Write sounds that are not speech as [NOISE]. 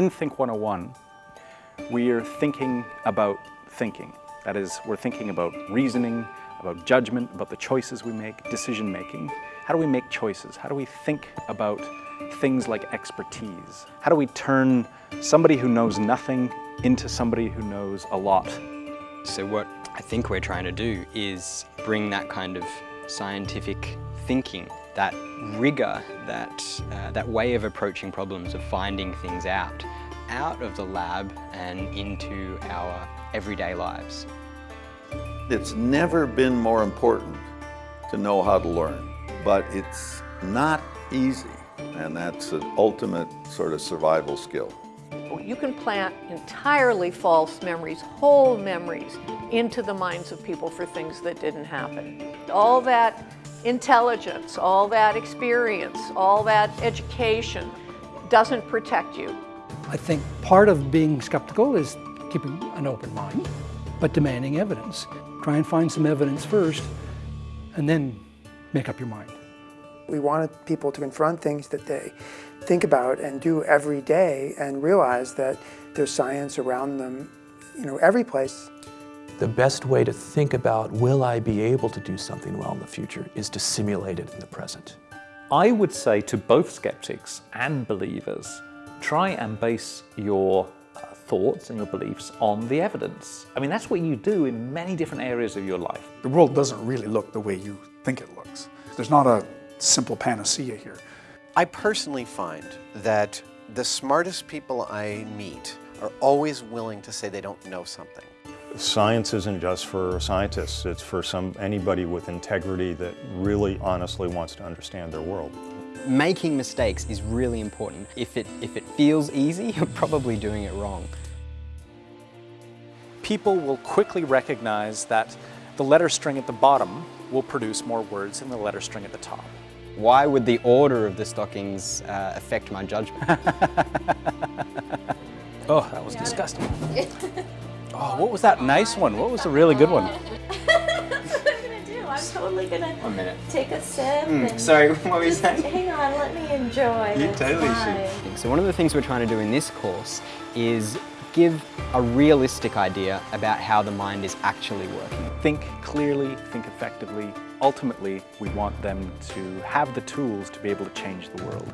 In Think 101, we are thinking about thinking. That is, we're thinking about reasoning, about judgment, about the choices we make, decision making. How do we make choices? How do we think about things like expertise? How do we turn somebody who knows nothing into somebody who knows a lot? So what I think we're trying to do is bring that kind of scientific thinking, that rigor, that, uh, that way of approaching problems, of finding things out, out of the lab and into our everyday lives. It's never been more important to know how to learn, but it's not easy, and that's an ultimate sort of survival skill. You can plant entirely false memories, whole memories, into the minds of people for things that didn't happen. All that intelligence, all that experience, all that education doesn't protect you. I think part of being skeptical is keeping an open mind, but demanding evidence. Try and find some evidence first, and then make up your mind. We wanted people to confront things that they think about and do every day and realize that there's science around them, you know, every place. The best way to think about will I be able to do something well in the future is to simulate it in the present. I would say to both skeptics and believers, try and base your uh, thoughts and your beliefs on the evidence. I mean, that's what you do in many different areas of your life. The world doesn't really look the way you think it looks. There's not a simple panacea here. I personally find that the smartest people I meet are always willing to say they don't know something. Science isn't just for scientists, it's for some anybody with integrity that really honestly wants to understand their world. Making mistakes is really important. If it, if it feels easy, [LAUGHS] you're probably doing it wrong. People will quickly recognize that the letter string at the bottom will produce more words than the letter string at the top. Why would the order of the stockings uh, affect my judgment? [LAUGHS] oh, that was disgusting. [LAUGHS] oh, what was that nice one? What was the really good one? [LAUGHS] I'm gonna do. I'm totally gonna One minute. take a sip. Mm, and sorry, [LAUGHS] what were you saying? Hang on, let me enjoy. You totally fine. should. So one of the things we're trying to do in this course is give a realistic idea about how the mind is actually working. Think clearly, think effectively. Ultimately, we want them to have the tools to be able to change the world.